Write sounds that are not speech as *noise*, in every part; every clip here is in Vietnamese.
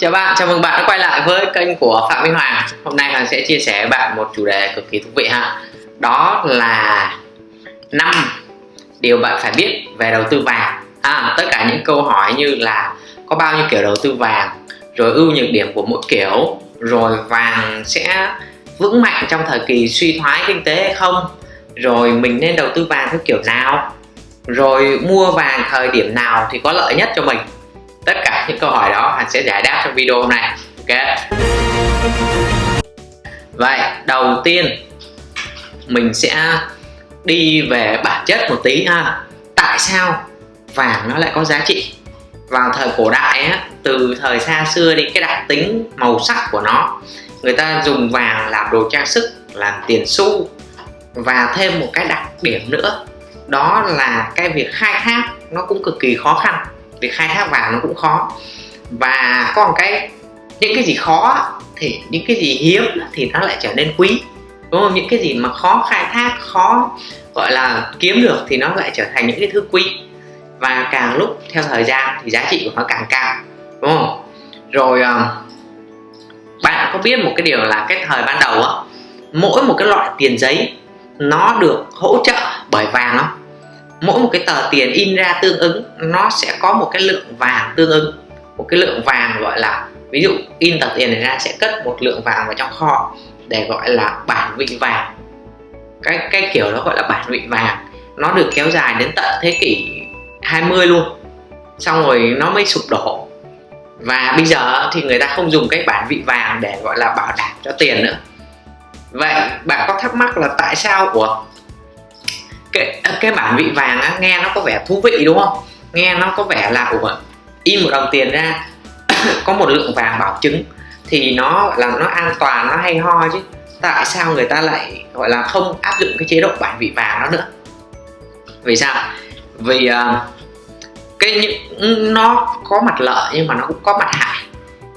Chào bạn, chào mừng bạn đã quay lại với kênh của Phạm Minh Hoàng. Hôm nay Hoàng sẽ chia sẻ với bạn một chủ đề cực kỳ thú vị ha. Đó là năm điều bạn phải biết về đầu tư vàng. À, Tất cả những câu hỏi như là có bao nhiêu kiểu đầu tư vàng Rồi ưu nhược điểm của mỗi kiểu Rồi vàng sẽ vững mạnh trong thời kỳ suy thoái kinh tế hay không Rồi mình nên đầu tư vàng theo kiểu nào Rồi mua vàng thời điểm nào thì có lợi nhất cho mình tất cả những câu hỏi đó Hành sẽ giải đáp trong video hôm nay. Ok? Vậy đầu tiên mình sẽ đi về bản chất một tí ha. Tại sao vàng nó lại có giá trị? Vào thời cổ đại á, từ thời xa xưa đi cái đặc tính màu sắc của nó người ta dùng vàng làm đồ trang sức làm tiền xu. Và thêm một cái đặc điểm nữa đó là cái việc khai thác nó cũng cực kỳ khó khăn việc khai thác vàng nó cũng khó. Và có một cái, những cái gì khó thì những cái gì hiếm thì nó lại trở nên quý. Đúng không? Những cái gì mà khó khai thác, khó, gọi là, kiếm được thì nó lại trở thành những cái thứ quý. Và càng lúc theo thời gian thì giá trị của nó càng cao. Đúng không? Rồi ờ, bạn có biết một cái điều là cái thời ban đầu á, mỗi một cái loại tiền giấy nó được hỗ trợ bởi vàng không? Mỗi một cái tờ tiền in ra tương ứng, nó sẽ có một cái lượng vàng tương ứng. Một cái lượng vàng gọi là, ví dụ, in tờ tiền này ra sẽ cất một lượng vàng vào trong kho để gọi là bản vị vàng. Cái cái kiểu đó gọi là bản vị vàng. Nó được kéo dài đến tận thế kỷ 20 luôn. Xong rồi nó mới sụp đổ. Và bây giờ thì người ta không dùng cái bản vị vàng để gọi là bảo đảm cho tiền nữa. Vậy bạn có thắc mắc là tại sao của cái cái bản vị vàng á, nghe nó có vẻ thú vị đúng không? Nghe nó có vẻ là ủa in một đồng tiền ra *coughs* có một lượng vàng bảo chứng thì nó là nó an toàn nó hay ho chứ. Tại sao người ta lại gọi là không áp dụng cái chế độ bản vị vàng đó nữa vì sao? Vì uh, cái nó có mặt lợi nhưng mà nó cũng có mặt hại.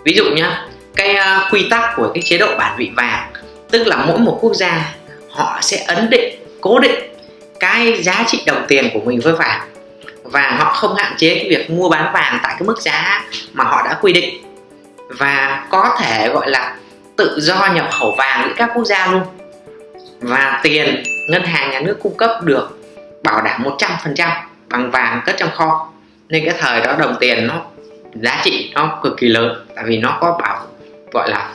Ví dụ nhá cái uh, quy tắc của cái chế độ bản vị vàng tức là mỗi một quốc gia họ sẽ ấn định cố định cái giá trị đồng tiền của mình với vàng và họ không hạn chế cái việc mua bán vàng tại cái mức giá mà họ đã quy định. Và có thể gọi là tự do nhập khẩu vàng giữa các quốc gia luôn. Và tiền ngân hàng nhà nước cung cấp được bảo đảm 100% bằng vàng cất trong kho. Nên cái thời đó đồng tiền nó, giá trị nó cực kỳ lớn, tại vì nó có bảo, gọi là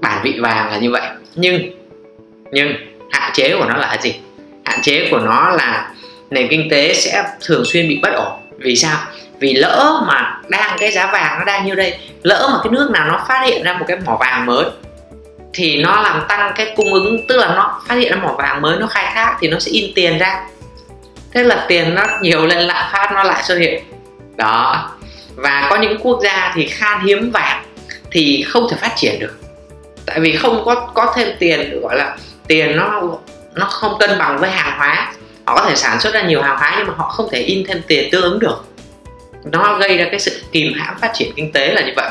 bản vị vàng là như vậy. Nhưng nhưng hạn chế của nó là gì? Hạn chế của nó là nền kinh tế sẽ thường xuyên bị bất ổn. Vì sao? Vì lỡ mà đang cái giá vàng nó đang như đây, lỡ mà cái nước nào nó phát hiện ra một cái mỏ vàng mới, thì nó làm tăng cái cung ứng, tức là nó phát hiện ra mỏ vàng mới, nó khai thác thì nó sẽ in tiền ra. Thế là tiền nó nhiều lên, lạm phát nó lại xuất hiện. Đó. Và có những quốc gia thì khan hiếm vàng thì không thể phát triển được. Tại vì không có có thêm tiền, gọi là tiền nó nó không cân bằng với hàng hóa. Họ có thể sản xuất ra nhiều hàng hóa nhưng mà họ không thể in thêm tiền tương ứng được. Nó gây ra cái sự kìm hãm phát triển kinh tế là như vậy.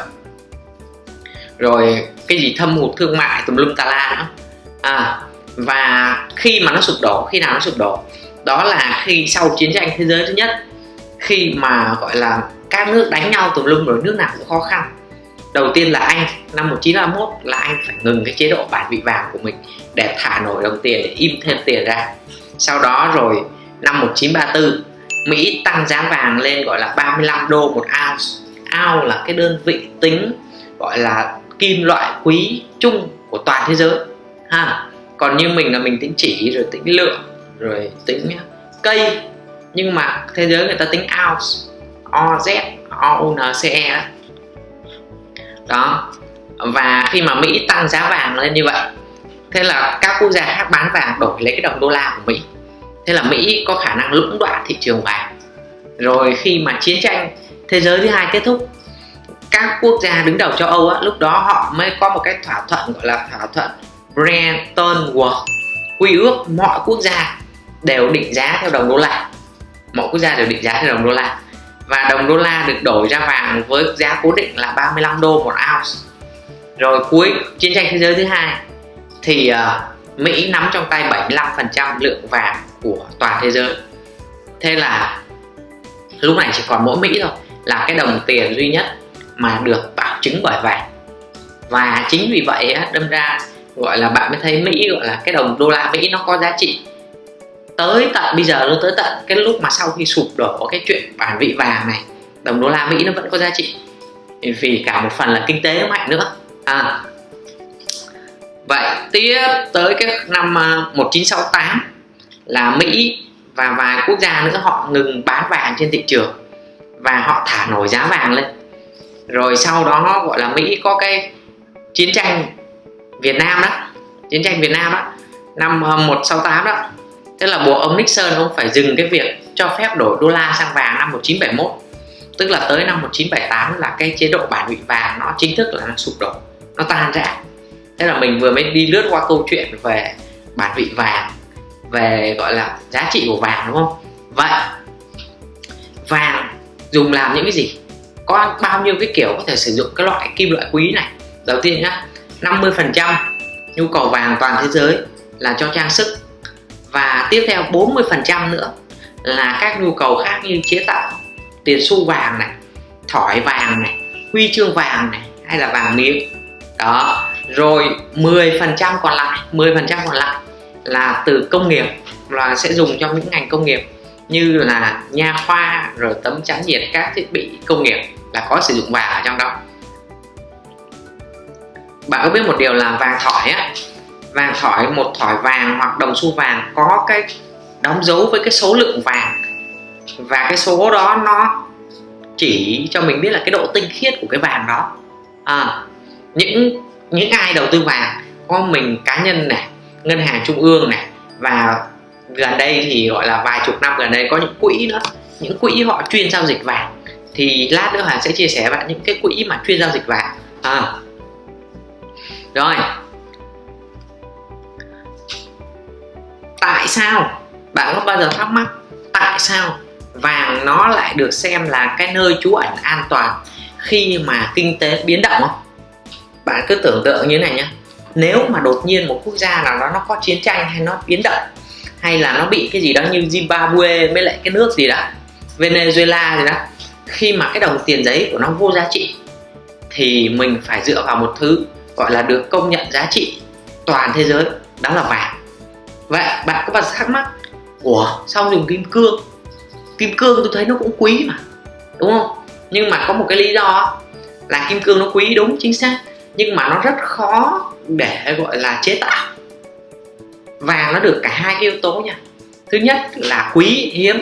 Rồi cái gì thâm hụt thương mại tùm lum tà la nữa. À, và khi mà nó sụp đổ khi nào nó sụp đổ? Đó là khi sau chiến tranh thế giới thứ nhất khi mà gọi là các nước đánh nhau tùm lum rồi nước nào cũng khó khăn đầu tiên là anh, năm 1931 là anh phải ngừng cái chế độ bản vị vàng của mình để thả nổi đồng tiền, để im thêm tiền ra. Sau đó rồi, năm 1934 Mỹ tăng giá vàng lên gọi là 35 đô một ounce. Ounce là cái đơn vị tính gọi là kim loại quý chung của toàn thế giới, ha. Còn như mình là mình tính chỉ, rồi tính lượng, rồi tính cây. Nhưng mà thế giới người ta tính ounce OZ OUNCE đó đó. Và khi mà Mỹ tăng giá vàng lên như vậy thế là các quốc gia khác bán vàng đổi lấy cái đồng đô la của Mỹ. Thế là Mỹ có khả năng lũng đoạn thị trường vàng. Rồi khi mà chiến tranh thế giới thứ hai kết thúc các quốc gia đứng đầu châu Âu á, lúc đó họ mới có một cái thỏa thuận gọi là thỏa thuận Bretton Woods. Quy ước mọi quốc gia đều định giá theo đồng đô la. Mọi quốc gia đều định giá theo đồng đô la và đồng đô la được đổi ra vàng với giá cố định là 35 đô một ounce. Rồi cuối chiến tranh thế giới thứ hai thì uh, Mỹ nắm trong tay 75% lượng vàng của toàn thế giới. Thế là lúc này chỉ còn mỗi Mỹ thôi là cái đồng tiền duy nhất mà được bảo chứng bởi vàng. Và chính vì vậy á, đâm ra gọi là bạn mới thấy Mỹ gọi là cái đồng đô la Mỹ nó có giá trị tới tận, bây giờ luôn tới tận cái lúc mà sau khi sụp đổ cái chuyện bản vị vàng này, đồng đô la Mỹ nó vẫn có giá trị. Vì cả một phần là kinh tế nó mạnh nữa. À. vậy tiếp tới cái năm à, 1968 là Mỹ và vài quốc gia nữa, họ ngừng bán vàng trên thị trường và họ thả nổi giá vàng lên. Rồi sau đó gọi là Mỹ có cái chiến tranh Việt Nam đó, chiến tranh Việt Nam đó. Năm à, 168 đó tức là buộc ông Nixon ông phải dừng cái việc cho phép đổi đô la sang vàng năm 1971 tức là tới năm 1978 là cái chế độ bản vị vàng nó chính thức là nó sụp đổ, nó tan rã. Thế là mình vừa mới đi lướt qua câu chuyện về bản vị vàng, về gọi là giá trị của vàng, đúng không? Vậy, vàng dùng làm những cái gì? Có bao nhiêu cái kiểu có thể sử dụng cái loại kim loại quý này? Đầu tiên nhá 50 phần trăm nhu cầu vàng toàn thế giới là cho trang sức và tiếp theo 40 phần trăm nữa là các nhu cầu khác như chế tạo tiền xu vàng này, thỏi vàng này, huy chương vàng này, hay là vàng miếng. Đó, rồi 10 phần trăm còn lại 10 phần trăm còn lại là từ công nghiệp là sẽ dùng cho những ngành công nghiệp như là nha khoa, rồi tấm chắn nhiệt, các thiết bị công nghiệp là có sử dụng vàng ở trong đó. Bạn có biết một điều là vàng thỏi á vàng thỏi một thỏi vàng hoặc đồng xu vàng có cái đóng dấu với cái số lượng vàng. Và cái số đó nó chỉ cho mình biết là cái độ tinh khiết của cái vàng đó. À, những những ai đầu tư vàng có mình cá nhân này ngân hàng trung ương này và gần đây thì gọi là vài chục năm gần đây có những quỹ nữa những quỹ họ chuyên giao dịch vàng. Thì lát nữa Hà sẽ chia sẻ với bạn những cái quỹ mà chuyên giao dịch vàng. À. rồi. Tại sao? Bạn có bao giờ thắc mắc tại sao vàng nó lại được xem là cái nơi trú ẩn an toàn khi mà kinh tế biến động không? Bạn cứ tưởng tượng như thế này nhé nếu mà đột nhiên một quốc gia nào đó nó có chiến tranh hay nó biến động, hay là nó bị cái gì đó như Zimbabwe với lại cái nước gì đó, Venezuela gì đó, khi mà cái đồng tiền giấy của nó vô giá trị, thì mình phải dựa vào một thứ gọi là được công nhận giá trị toàn thế giới, đó là vàng vậy bạn có bạn thắc mắc, ủa, sao dùng kim cương? Kim cương tôi thấy nó cũng quý mà, đúng không? Nhưng mà có một cái lý do là kim cương nó quý, đúng, chính xác. Nhưng mà nó rất khó để gọi là chế tạo. Vàng nó được cả hai cái yếu tố nha. Thứ nhất là quý, hiếm.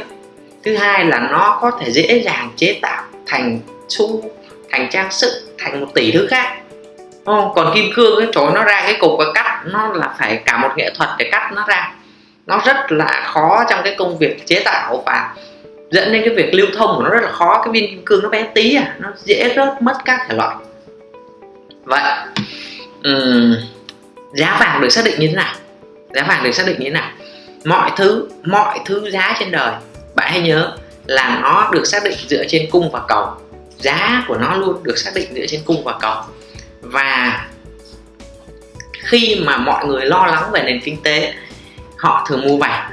Thứ hai là nó có thể dễ dàng chế tạo thành xu, thành trang sức, thành một tỷ thứ khác không? còn kim cương cái chỗ nó ra cái cục và cắt nó là phải cả một nghệ thuật để cắt nó ra. Nó rất là khó trong cái công việc chế tạo và dẫn đến cái việc lưu thông của nó rất là khó. Cái viên kim cương nó bé tí à nó dễ rớt mất các thể loại. Vậy um, giá vàng được xác định như thế nào? Giá vàng được xác định như thế nào? Mọi thứ mọi thứ giá trên đời bạn hãy nhớ là nó được xác định dựa trên cung và cầu. Giá của nó luôn được xác định dựa trên cung và cầu và khi mà mọi người lo lắng về nền kinh tế họ thường mua vàng.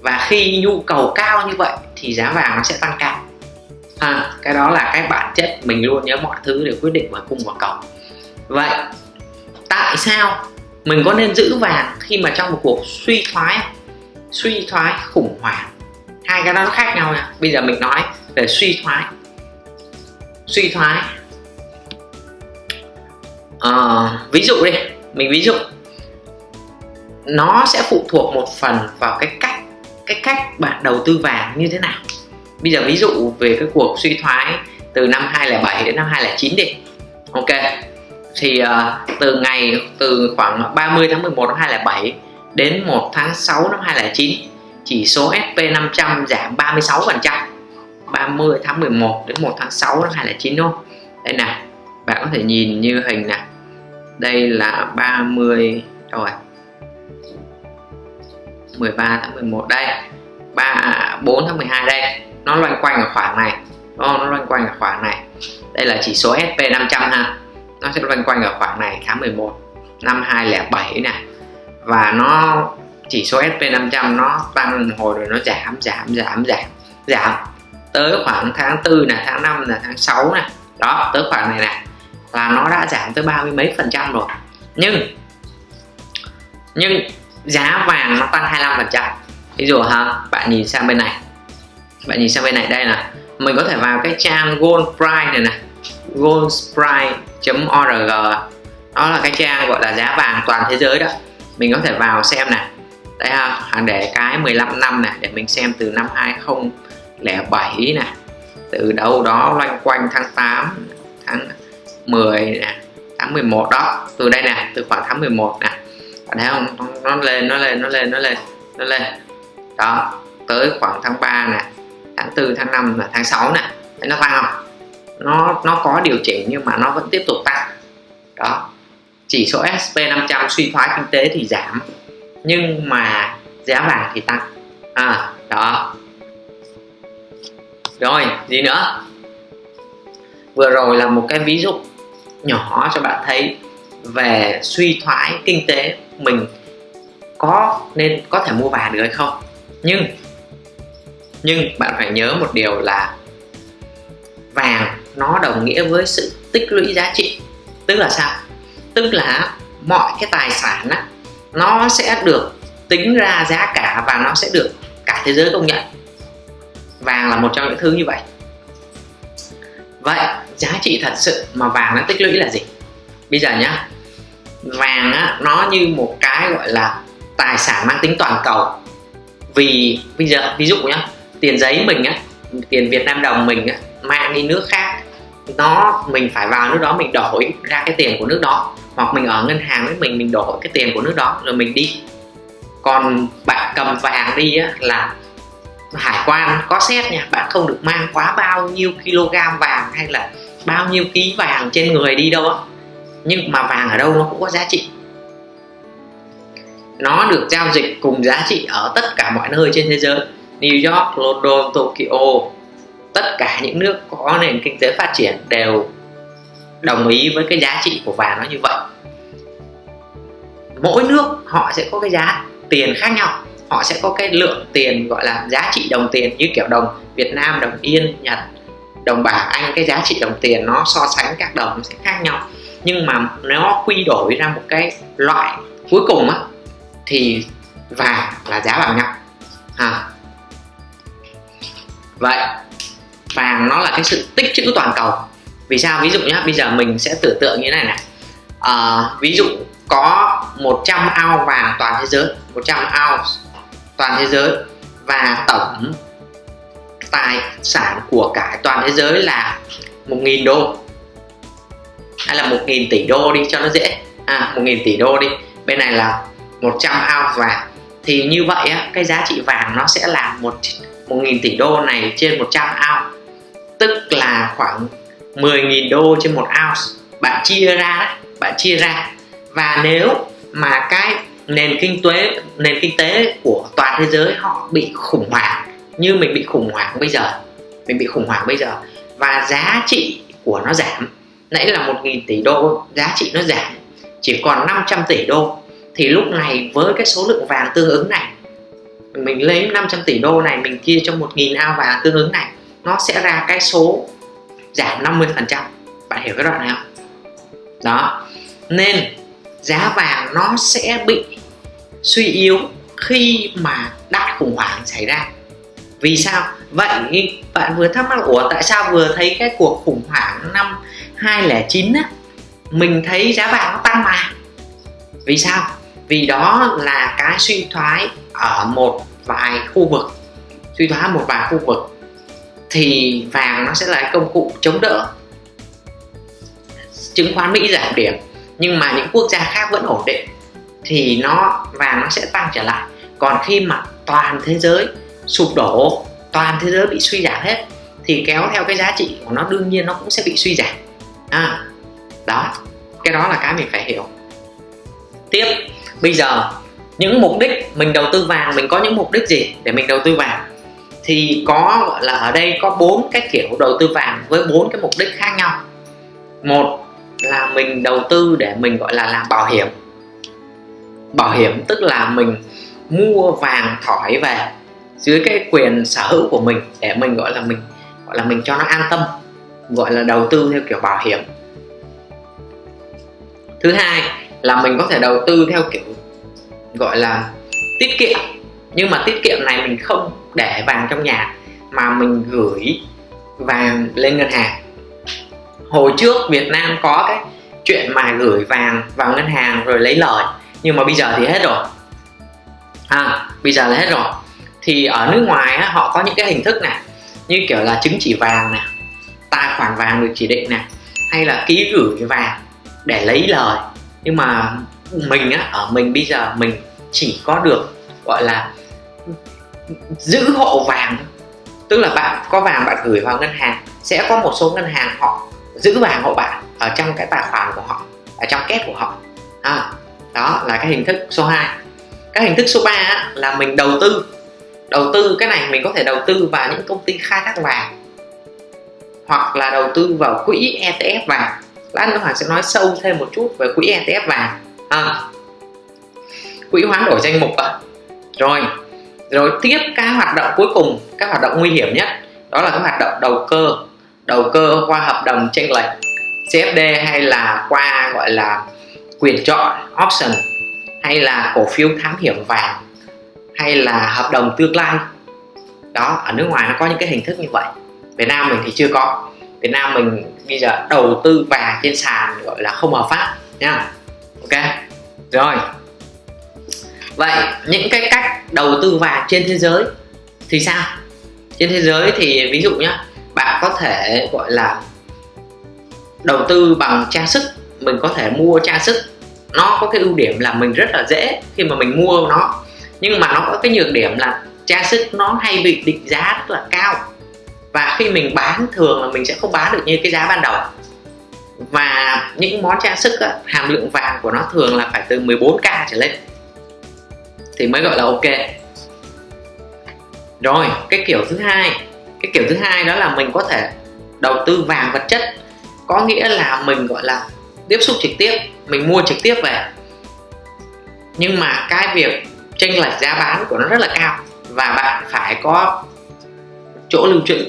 Và khi nhu cầu cao như vậy thì giá vàng nó sẽ tăng cao. À, cái đó là cái bản chất mình luôn nhớ mọi thứ đều quyết định bởi cung và cầu. Vậy tại sao mình có nên giữ vàng khi mà trong một cuộc suy thoái suy thoái khủng hoảng? Hai cái đó nó khác nhau nha. Bây giờ mình nói về suy thoái. Suy thoái à, ví dụ đi mình ví dụ. Nó sẽ phụ thuộc một phần vào cái cách cái cách bạn đầu tư vàng như thế nào. Bây giờ ví dụ về cái cuộc suy thoái từ năm 2007 đến năm 2009 đi. Ok thì uh, từ ngày từ khoảng 30 tháng 11 năm 2007 đến 1 tháng 6 năm 2009 chỉ số SP500 giảm 36 phần trăm. 30 tháng 11 đến 1 tháng 6 năm 2009 đúng không? Đây nè bạn có thể nhìn như hình này đây là 30 rồi. 13 tháng 11 đây. 3 4 tháng 12 đây. Nó loanh quanh ở khoảng này. Đúng không? nó loanh quanh ở khoảng này. Đây là chỉ số SP500 ha. Nó sẽ loanh quanh ở khoảng này tháng 11 năm 2007 này. Và nó, chỉ số SP500 nó tăng hồi rồi nó giảm giảm giảm giảm giảm. Tới khoảng tháng 4 này, tháng 5 là tháng 6 này. Đó, tới khoảng này này là nó đã giảm tới ba mươi mấy phần trăm rồi. Nhưng nhưng giá vàng nó tăng 25 phần trăm. Ví dụ ha, bạn nhìn sang bên này. Bạn nhìn sang bên này, đây là mình có thể vào cái trang gold price này này. Goldprice.org đó là cái trang gọi là giá vàng toàn thế giới đó. Mình có thể vào xem này. Đây ha để cái 15 năm này, để mình xem từ năm 2007 này. Từ đâu đó loanh quanh tháng 8 tháng 10 nè, tháng 11 đó. Từ đây nè, từ khoảng tháng 11 nè. Bạn thấy không? Nó lên nó lên nó lên nó lên nó lên. Đó, tới khoảng tháng 3 nè, tháng 4 tháng 5 là tháng 6 nè. Thấy nó tăng không? Nó nó có điều chỉnh nhưng mà nó vẫn tiếp tục tăng. Đó, chỉ số SP 500 suy thoái kinh tế thì giảm, nhưng mà giá vàng thì tăng. À đó. Rồi, gì nữa? Vừa rồi là một cái ví dụ nhỏ cho bạn thấy về suy thoái kinh tế mình có nên có thể mua vàng được hay không. Nhưng nhưng bạn phải nhớ một điều là vàng nó đồng nghĩa với sự tích lũy giá trị. Tức là sao? Tức là mọi cái tài sản á, nó sẽ được tính ra giá cả và nó sẽ được cả thế giới công nhận. Vàng là một trong những thứ như vậy. Vậy giá trị thật sự mà vàng nó tích lũy là gì? Bây giờ nhá vàng á, nó như một cái gọi là tài sản mang tính toàn cầu. Vì bây giờ ví dụ nhá tiền giấy mình á tiền Việt Nam đồng mình á, mang đi nước khác nó mình phải vào nước đó mình đổi ra cái tiền của nước đó. Hoặc mình ở ngân hàng với mình mình đổi cái tiền của nước đó rồi mình đi. Còn bạn cầm vàng đi á, là hải quan có xét nha bạn không được mang quá bao nhiêu kg vàng hay là bao nhiêu ký vàng trên người đi đâu nhưng mà vàng ở đâu nó cũng có giá trị. Nó được giao dịch cùng giá trị ở tất cả mọi nơi trên thế giới. New York, London, Tokyo tất cả những nước có nền kinh tế phát triển đều đồng ý với cái giá trị của vàng nó như vậy. Mỗi nước họ sẽ có cái giá tiền khác nhau. Họ sẽ có cái lượng tiền gọi là giá trị đồng tiền như kiểu đồng Việt Nam đồng Yên Nhật đồng bảng Anh cái giá trị đồng tiền nó so sánh các đồng nó sẽ khác nhau. Nhưng mà nó quy đổi ra một cái loại cuối cùng á thì vàng là giá bằng nhau à. vậy vàng nó là cái sự tích trữ toàn cầu. Vì sao? Ví dụ nhá, bây giờ mình sẽ tưởng tượng như này này. À, ví dụ có 100 ao vàng toàn thế giới 100 ao toàn thế giới và tổng tài sản của cả toàn thế giới là 1.000 đô. Hay là 1.000 tỷ đô đi cho nó dễ. À 1.000 tỷ đô đi. Bên này là 100 ounce vàng. Thì như vậy á, cái giá trị vàng nó sẽ là 1 1.000 tỷ đô này trên 100 ounce tức là khoảng 10.000 đô trên một ounce bạn chia ra đấy bạn chia ra. Và nếu mà cái nền kinh tế nền kinh tế của toàn thế giới họ bị khủng hoảng như mình bị khủng hoảng bây giờ, mình bị khủng hoảng bây giờ, và giá trị của nó giảm. Nãy là 1.000 tỷ đô, giá trị nó giảm, chỉ còn 500 tỷ đô. Thì lúc này với cái số lượng vàng tương ứng này, mình lấy 500 tỷ đô này, mình chia cho 1.000 ao vàng tương ứng này, nó sẽ ra cái số giảm 50 phần trăm. Bạn hiểu cái đoạn này không? Đó. Nên giá vàng nó sẽ bị suy yếu khi mà đại khủng hoảng xảy ra vì sao? Vậy bạn vừa thắc mắc, ủa, tại sao vừa thấy cái cuộc khủng hoảng năm 2009 á, mình thấy giá vàng nó tăng mà? Vì sao? Vì đó là cái suy thoái ở một vài khu vực. Suy thoái một vài khu vực thì vàng nó sẽ là công cụ chống đỡ. Chứng khoán Mỹ giảm điểm, nhưng mà những quốc gia khác vẫn ổn định thì nó, vàng nó sẽ tăng trở lại. Còn khi mà toàn thế giới sụp đổ toàn thế giới bị suy giảm hết thì kéo theo cái giá trị của nó đương nhiên nó cũng sẽ bị suy giảm. À, đó cái đó là cái mình phải hiểu. Tiếp bây giờ những mục đích mình đầu tư vàng mình có những mục đích gì để mình đầu tư vàng thì có gọi là ở đây có bốn cái kiểu đầu tư vàng với bốn cái mục đích khác nhau. Một là mình đầu tư để mình gọi là làm bảo hiểm. Bảo hiểm tức là mình mua vàng thỏi về dưới cái quyền sở hữu của mình để mình gọi là mình gọi là mình cho nó an tâm gọi là đầu tư theo kiểu bảo hiểm. Thứ hai là mình có thể đầu tư theo kiểu gọi là tiết kiệm nhưng mà tiết kiệm này mình không để vàng trong nhà mà mình gửi vàng lên ngân hàng. Hồi trước Việt Nam có cái chuyện mà gửi vàng vào ngân hàng rồi lấy lời nhưng mà bây giờ thì hết rồi. À, bây giờ là hết rồi thì ở nước ngoài á, họ có những cái hình thức này như kiểu là chứng chỉ vàng này tài khoản vàng được chỉ định này hay là ký gửi vàng để lấy lời. Nhưng mà mình á ở mình bây giờ mình chỉ có được gọi là giữ hộ vàng tức là bạn có vàng bạn gửi vào ngân hàng sẽ có một số ngân hàng họ giữ vàng hộ bạn ở trong cái tài khoản của họ ở trong két của họ. À, đó là cái hình thức số 2 cái hình thức số 3 là mình đầu tư đầu tư cái này mình có thể đầu tư vào những công ty khai thác vàng hoặc là đầu tư vào quỹ ETF vàng. Lát nữa Hoàng sẽ nói sâu thêm một chút về quỹ ETF vàng. À, quỹ hoán đổi danh mục à. rồi rồi tiếp cái hoạt động cuối cùng các hoạt động nguy hiểm nhất đó là cái hoạt động đầu cơ đầu cơ qua hợp đồng chênh lệch CFD hay là qua gọi là quyền chọn option hay là cổ phiếu thám hiểm vàng hay là hợp đồng tương lai. Đó, ở nước ngoài nó có những cái hình thức như vậy. Việt Nam mình thì chưa có. Việt Nam mình bây giờ đầu tư vàng trên sàn gọi là không hợp pháp nha ok, rồi. Vậy những cái cách đầu tư vàng trên thế giới thì sao? Trên thế giới thì ví dụ nhé bạn có thể gọi là đầu tư bằng trang sức, mình có thể mua trang sức. Nó có cái ưu điểm là mình rất là dễ khi mà mình mua nó nhưng mà nó có cái nhược điểm là trang sức nó hay bị định giá rất là cao. Và khi mình bán thường là mình sẽ không bán được như cái giá ban đầu. Và những món trang sức á, hàm lượng vàng của nó thường là phải từ 14k trở lên. Thì mới gọi là ok. Rồi cái kiểu thứ hai. Cái kiểu thứ hai đó là mình có thể đầu tư vàng vật chất. Có nghĩa là mình gọi là tiếp xúc trực tiếp. Mình mua trực tiếp về. Nhưng mà cái việc chênh lệch giá bán của nó rất là cao và bạn phải có chỗ lưu trữ.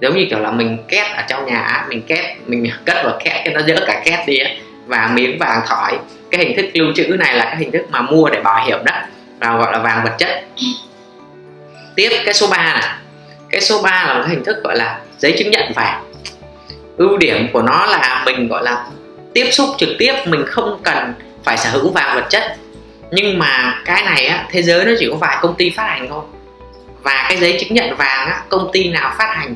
Giống như kiểu là mình két ở trong nhà, mình két, mình cất vào két cho nó dỡ cả két đi và miếng vàng thỏi. Cái hình thức lưu trữ này là cái hình thức mà mua để bảo hiểm đó, và gọi là vàng vật chất. Tiếp cái số 3 này. Cái số 3 là một cái hình thức gọi là giấy chứng nhận vàng. Ưu điểm của nó là mình, gọi là, tiếp xúc trực tiếp, mình không cần phải sở hữu vàng vật chất nhưng mà cái này á, thế giới nó chỉ có vài công ty phát hành thôi. Và cái giấy chứng nhận vàng á, công ty nào phát hành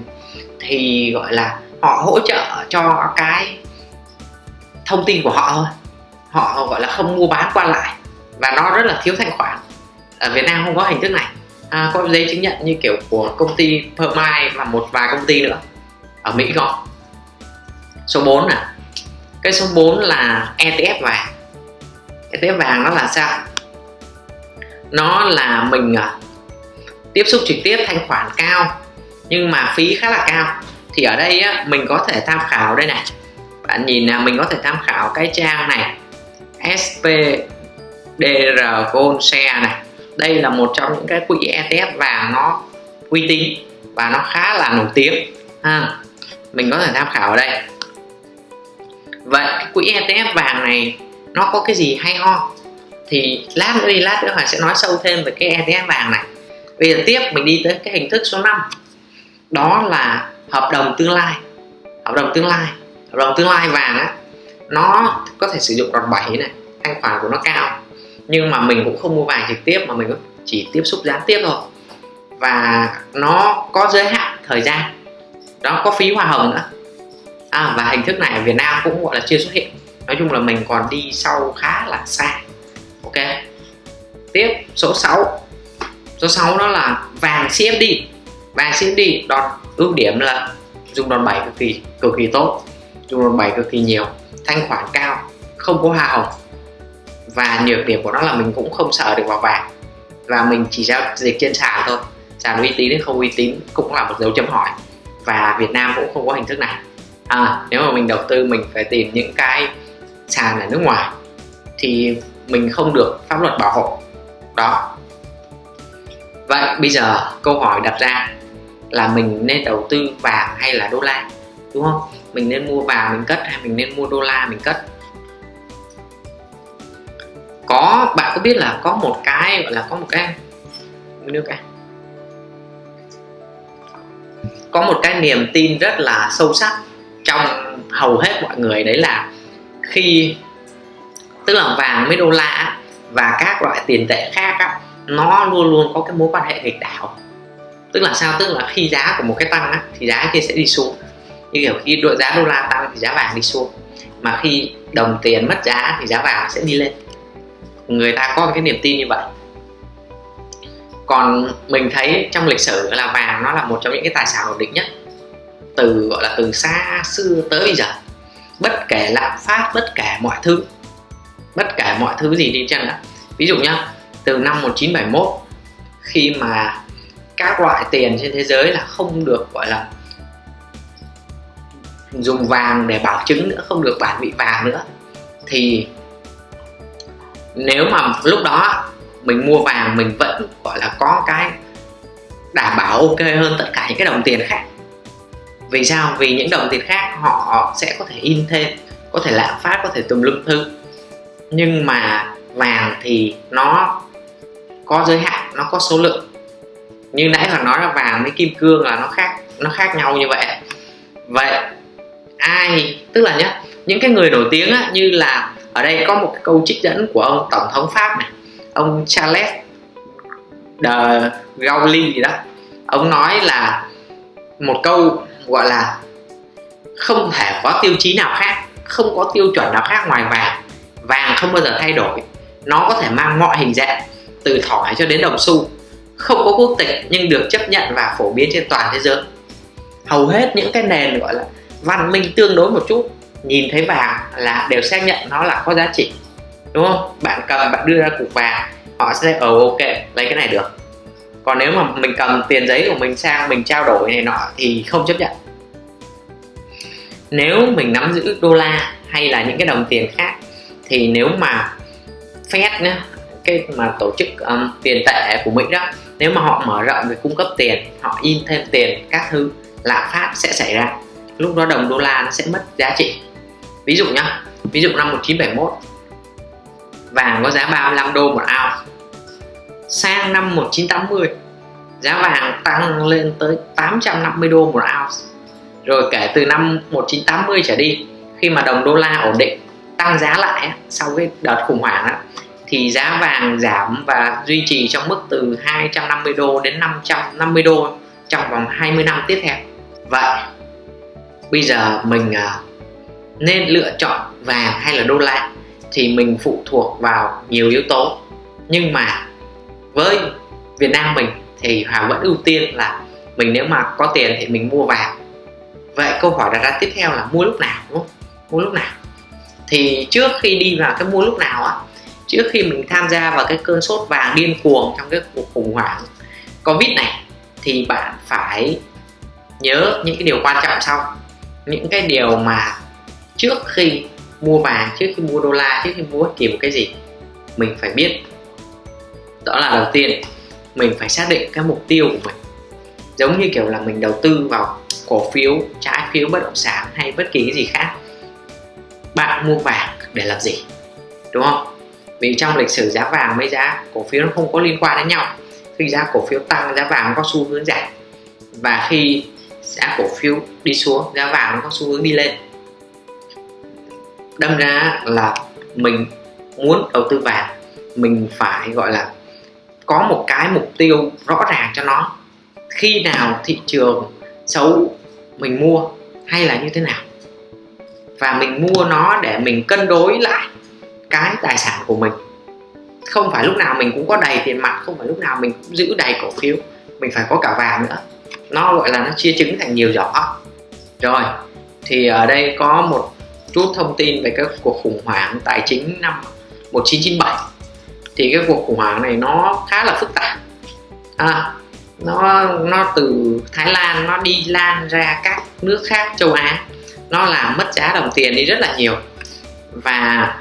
thì gọi là họ hỗ trợ cho cái thông tin của họ thôi. Họ gọi là không mua bán qua lại. Và nó rất là thiếu thanh khoản. Ở Việt Nam không có hình thức này. À, có giấy chứng nhận như kiểu của công ty Permai và một vài công ty nữa. Ở Mỹ có. Số 4 nè. Cái số 4 là ETF vàng cái ETF vàng nó là sao? Nó là mình à, tiếp xúc trực tiếp thanh khoản cao nhưng mà phí khá là cao. Thì ở đây á, mình có thể tham khảo đây này. Bạn nhìn là mình có thể tham khảo cái trang này SPDR Gold Share này. Đây là một trong những cái quỹ ETF vàng nó uy tín và nó khá là nổi tiếng. Ha mình có thể tham khảo ở đây. Vậy cái quỹ ETF vàng này nó có cái gì hay ho? Thì lát nữa đi lát nữa Hoàng sẽ nói sâu thêm về cái ETF vàng này. Bây giờ tiếp mình đi tới cái hình thức số 5 đó là hợp đồng tương lai. Hợp đồng tương lai. Hợp đồng tương lai vàng á nó có thể sử dụng đòn bẩy này thanh khoản của nó cao. Nhưng mà mình cũng không mua vàng trực tiếp mà mình chỉ tiếp xúc gián tiếp thôi. Và nó có giới hạn thời gian. Đó có phí hoa hồng nữa. À, và hình thức này ở Việt Nam cũng gọi là chưa xuất hiện nói chung là mình còn đi sau khá là xa. Ok. Tiếp số 6 số 6 đó là vàng CFD vàng CFD đòn ưu điểm là dùng đòn bẩy cực kỳ cực kỳ tốt. Dùng đòn bẩy cực kỳ nhiều thanh khoản cao không có hoa hồng. Và nhược điểm của nó là mình cũng không sợ được vào vàng. Và mình chỉ giao dịch trên sàn thôi. Sàn uy tín hay không uy tín cũng là một dấu chấm hỏi. Và Việt Nam cũng không có hình thức này. À, nếu mà mình đầu tư mình phải tìm những cái sàn ở nước ngoài thì mình không được pháp luật bảo hộ. Đó. Vậy bây giờ câu hỏi đặt ra là mình nên đầu tư vàng hay là đô la, đúng không? Mình nên mua vàng mình cất hay mình nên mua đô la mình cất? Có, bạn có biết là có một cái, gọi là có một cái nước cái. Có một cái niềm tin rất là sâu sắc trong hầu hết mọi người đấy là khi tức là vàng với đô la và các loại tiền tệ khác á, nó luôn luôn có cái mối quan hệ nghịch đảo. Tức là sao? Tức là khi giá của một cái tăng á, thì giá kia sẽ đi xuống. Như kiểu khi đội giá đô la tăng thì giá vàng đi xuống. Mà khi đồng tiền mất giá thì giá vàng sẽ đi lên. Người ta có cái niềm tin như vậy. Còn mình thấy trong lịch sử là vàng nó là một trong những cái tài sản ổn định nhất. Từ gọi là từ xa xưa tới bây giờ bất kể lạm phát, bất kể mọi thứ. Bất kể mọi thứ gì đi chăng nữa ví dụ nhá, từ năm 1971 khi mà các loại tiền trên thế giới là không được, gọi là, dùng vàng để bảo chứng nữa, không được bản vị vàng nữa, thì nếu mà lúc đó mình mua vàng, mình vẫn, gọi là, có cái đảm bảo ok hơn tất cả những cái đồng tiền khác vì sao? Vì những đồng tiền khác họ sẽ có thể in thêm có thể lạm phát có thể tùm lum thứ. Nhưng mà vàng thì nó có giới hạn nó có số lượng. Như nãy là nói là vàng với kim cương là nó khác nó khác nhau như vậy. Vậy ai tức là nhá những cái người nổi tiếng á, như là ở đây có một cái câu trích dẫn của ông tổng thống pháp này ông Charles de Gaulle gì đó. Ông nói là một câu gọi là không thể có tiêu chí nào khác, không có tiêu chuẩn nào khác ngoài vàng. Vàng không bao giờ thay đổi. Nó có thể mang mọi hình dạng, từ thỏi cho đến đồng xu. Không có quốc tịch nhưng được chấp nhận và phổ biến trên toàn thế giới. Hầu hết những cái nền gọi là văn minh tương đối một chút, nhìn thấy vàng là đều xác nhận nó là có giá trị. Đúng không? Bạn cầm, bạn đưa ra cục vàng, họ sẽ ở ok, lấy cái này được còn nếu mà mình cầm tiền giấy của mình sang mình trao đổi này nọ thì không chấp nhận. Nếu mình nắm giữ đô la hay là những cái đồng tiền khác thì nếu mà Fed nữa, cái mà tổ chức um, tiền tệ của Mỹ đó nếu mà họ mở rộng về cung cấp tiền họ in thêm tiền các thứ lạm phát sẽ xảy ra. Lúc đó đồng đô la nó sẽ mất giá trị. Ví dụ nhá ví dụ năm 1971 vàng có giá 35 đô một ounce sang năm 1980 giá vàng tăng lên tới 850 đô một ounce. Rồi kể từ năm 1980 trở đi khi mà đồng đô la ổn định tăng giá lại sau cái đợt khủng hoảng đó, thì giá vàng giảm và duy trì trong mức từ 250 đô đến 550 đô trong vòng 20 năm tiếp theo. Vậy bây giờ mình à, nên lựa chọn vàng hay là đô la thì mình phụ thuộc vào nhiều yếu tố. Nhưng mà với Việt Nam mình thì Hòa vẫn ưu tiên là mình nếu mà có tiền thì mình mua vàng. Vậy câu hỏi đặt ra tiếp theo là mua lúc nào, đúng không? Mua lúc nào? Thì trước khi đi vào cái mua lúc nào á, trước khi mình tham gia vào cái cơn sốt vàng điên cuồng trong cái cuộc khủng hoảng covid này, thì bạn phải nhớ những cái điều quan trọng sau. Những cái điều mà trước khi mua vàng, trước khi mua đô la, trước khi mua bất kỳ một cái gì, mình phải biết đó là đầu tiên, mình phải xác định cái mục tiêu của mình. Giống như kiểu là mình đầu tư vào cổ phiếu, trái phiếu bất động sản hay bất kỳ cái gì khác. Bạn mua vàng để làm gì? Đúng không? Vì trong lịch sử giá vàng với giá cổ phiếu nó không có liên quan đến nhau. Khi giá cổ phiếu tăng, giá vàng có xu hướng giảm. Và khi giá cổ phiếu đi xuống, giá vàng nó có xu hướng đi lên. Đâm ra là mình muốn đầu tư vàng, mình phải gọi là có một cái mục tiêu rõ ràng cho nó. Khi nào thị trường xấu mình mua hay là như thế nào. Và mình mua nó để mình cân đối lại cái tài sản của mình. Không phải lúc nào mình cũng có đầy tiền mặt, không phải lúc nào mình cũng giữ đầy cổ phiếu. Mình phải có cả vàng nữa. Nó gọi là nó chia trứng thành nhiều giỏ. Rồi, thì ở đây có một chút thông tin về các cuộc khủng hoảng tài chính năm 1997 thì cái cuộc khủng hoảng này nó khá là phức tạp. À, nó nó từ Thái Lan nó đi lan ra các nước khác châu Á. Nó làm mất giá đồng tiền đi rất là nhiều. Và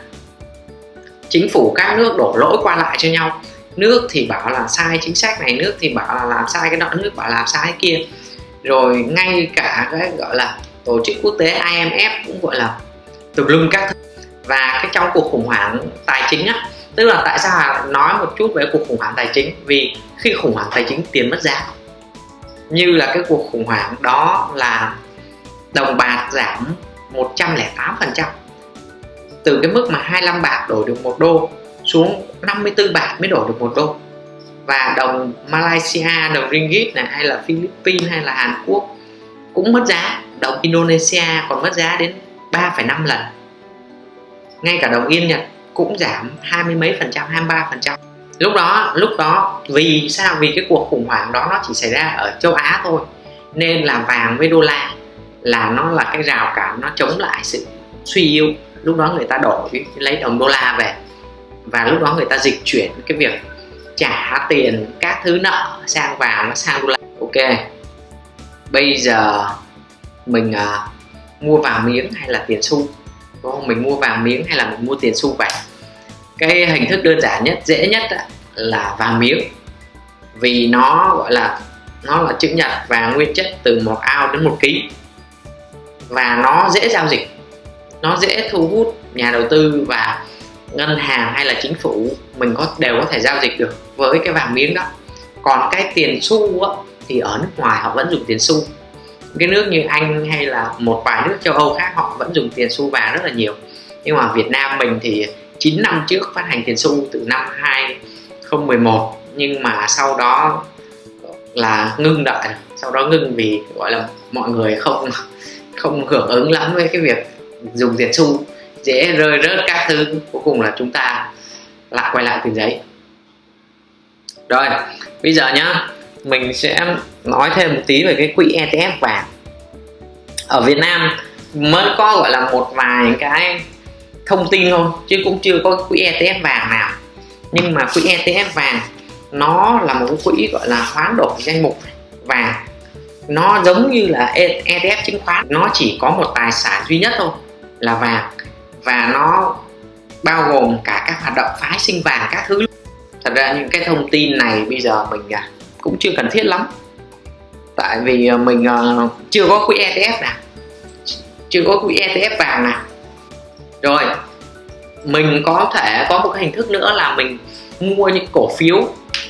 chính phủ các nước đổ lỗi qua lại cho nhau. Nước thì bảo là sai chính sách này nước thì bảo là làm sai cái đó nước bảo làm sai cái kia. Rồi ngay cả cái gọi là tổ chức quốc tế IMF cũng gọi là tùm lum các thứ. Và cái trong cuộc khủng hoảng tài chính á tức là tại sao nói một chút về cuộc khủng hoảng tài chính? Vì khi khủng hoảng tài chính tiền mất giá như là cái cuộc khủng hoảng đó là đồng bạc giảm 108% từ cái mức mà 25 bạc đổi được một đô xuống 54 bạc mới đổi được một đô. Và đồng Malaysia, đồng ringgit này hay là Philippines hay là Hàn Quốc cũng mất giá. Đồng Indonesia còn mất giá đến 3,5 lần. Ngay cả đồng Yên Nhật cũng giảm hai mươi mấy phần trăm 23 phần trăm. Lúc đó lúc đó vì sao? Vì cái cuộc khủng hoảng đó nó chỉ xảy ra ở châu Á thôi. Nên là vàng với đô la là nó là cái rào cản nó chống lại sự suy yếu. Lúc đó người ta đổi lấy đồng đô la về. Và lúc đó người ta dịch chuyển cái việc trả tiền các thứ nợ sang vàng nó sang đô la. Ok. Bây giờ mình uh, mua vàng miếng hay là tiền xu? Đúng không? mình mua vàng miếng hay là mình mua tiền xu vậy cái hình thức đơn giản nhất dễ nhất là vàng miếng. Vì nó gọi là nó là chữ nhật và nguyên chất từ một ao đến một ký. Và nó dễ giao dịch nó dễ thu hút nhà đầu tư và ngân hàng hay là chính phủ mình có đều có thể giao dịch được với cái vàng miếng đó. Còn cái tiền xu á, thì ở nước ngoài họ vẫn dùng tiền xu. Cái nước như anh hay là một vài nước châu âu khác họ vẫn dùng tiền xu vàng rất là nhiều. Nhưng mà Việt Nam mình thì 9 năm trước phát hành tiền xu từ năm 2011 nhưng mà sau đó là ngưng đợi, sau đó ngưng vì, gọi là, mọi người không không hưởng ứng lắm với cái việc dùng tiền xu, dễ rơi rớt các thứ. Cuối cùng là chúng ta lại quay lại tiền giấy. Rồi, bây giờ nhá, mình sẽ nói thêm một tí về cái quỹ ETF vàng. Ở Việt Nam mới có, gọi là, một vài cái thông tin thôi, chứ cũng chưa có quỹ ETF vàng nào. Nhưng mà quỹ ETF vàng, nó là một cái quỹ gọi là hoán đổi danh mục vàng. Nó giống như là ETF chứng khoán, nó chỉ có một tài sản duy nhất thôi, là vàng. Và nó bao gồm cả các hoạt động phái sinh vàng các thứ. Thật ra những cái thông tin này bây giờ mình à, cũng chưa cần thiết lắm. Tại vì à, mình à, chưa có quỹ ETF nào. Chưa có quỹ ETF vàng nào. Rồi mình có thể có một cái hình thức nữa là mình mua những cổ phiếu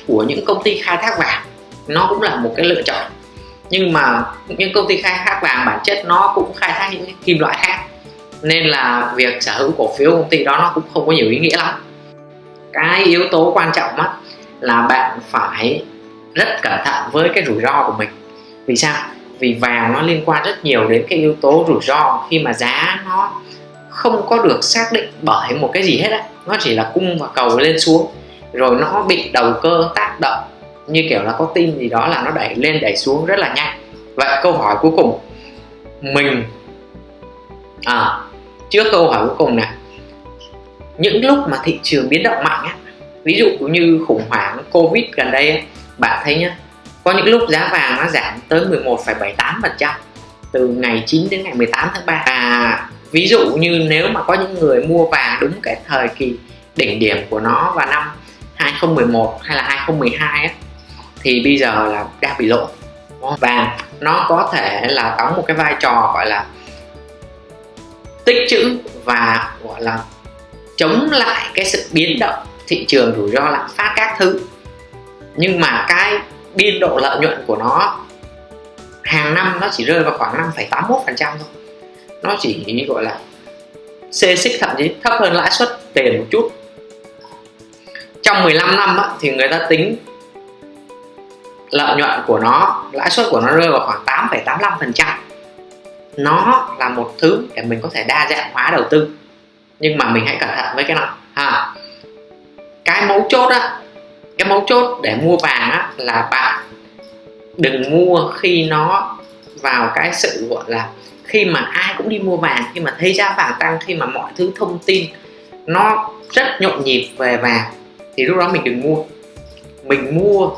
của những công ty khai thác vàng. Nó cũng là một cái lựa chọn. Nhưng mà những công ty khai thác vàng bản chất nó cũng khai thác những kim loại khác. Nên là việc sở hữu cổ phiếu công ty đó nó cũng không có nhiều ý nghĩa lắm. Cái yếu tố quan trọng á, là bạn phải rất cẩn thận với cái rủi ro của mình. Vì sao? Vì vàng nó liên quan rất nhiều đến cái yếu tố rủi ro khi mà giá nó không có được xác định bởi một cái gì hết á. Nó chỉ là cung và cầu lên xuống. Rồi nó bị đầu cơ tác động như kiểu là có tin gì đó là nó đẩy lên đẩy xuống rất là nhanh. Vậy câu hỏi cuối cùng mình à trước câu hỏi cuối cùng này những lúc mà thị trường biến động mạnh á ví dụ như khủng hoảng covid gần đây bạn thấy nhá có những lúc giá vàng nó giảm tới 11,78% từ ngày 9 đến ngày 18 tháng 3 và ví dụ như nếu mà có những người mua vàng đúng cái thời kỳ đỉnh điểm của nó vào năm 2011 hay là 2012 ấy, thì bây giờ là đang bị lỗ vàng nó có thể là đóng một cái vai trò gọi là tích trữ và gọi là chống lại cái sự biến động thị trường rủi ro lạm phát các thứ. Nhưng mà cái biên độ lợi nhuận của nó hàng năm nó chỉ rơi vào khoảng 5,81% thôi nó chỉ gọi là xê xích thậm chí thấp hơn lãi suất tiền một chút. Trong 15 năm á, thì người ta tính lợi nhuận của nó lãi suất của nó rơi vào khoảng 8,85 phần trăm. Nó là một thứ để mình có thể đa dạng hóa đầu tư. Nhưng mà mình hãy cẩn thận với cái này ha à, cái mấu chốt á cái mấu chốt để mua vàng á là bạn đừng mua khi nó vào cái sự gọi là khi mà ai cũng đi mua vàng, khi mà thấy giá vàng tăng, khi mà mọi thứ thông tin nó rất nhộn nhịp về vàng, thì lúc đó mình đừng mua. Mình mua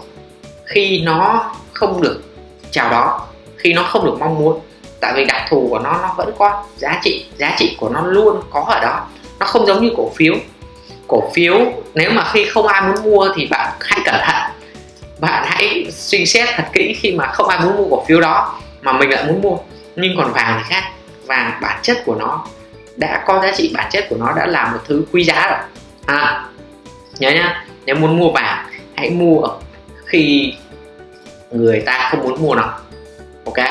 khi nó không được chào đó khi nó không được mong muốn. Tại vì đặc thù của nó nó vẫn có giá trị giá trị của nó luôn có ở đó. Nó không giống như cổ phiếu. Cổ phiếu, nếu mà khi không ai muốn mua thì bạn hãy cẩn thận. Bạn hãy suy xét thật kỹ khi mà không ai muốn mua cổ phiếu đó mà mình lại muốn mua nhưng còn vàng thì khác. Vàng bản chất của nó đã có giá trị bản chất của nó đã là một thứ quý giá rồi. À, nhớ nhá nếu muốn mua vàng hãy mua khi người ta không muốn mua nó ok?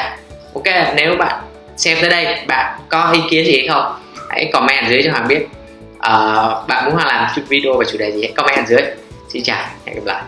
Ok nếu bạn xem tới đây bạn có ý kiến gì hay không hãy comment dưới cho hoàng biết. Uh, bạn muốn hoàng làm video về chủ đề gì hãy comment dưới. Xin chào hẹn gặp lại.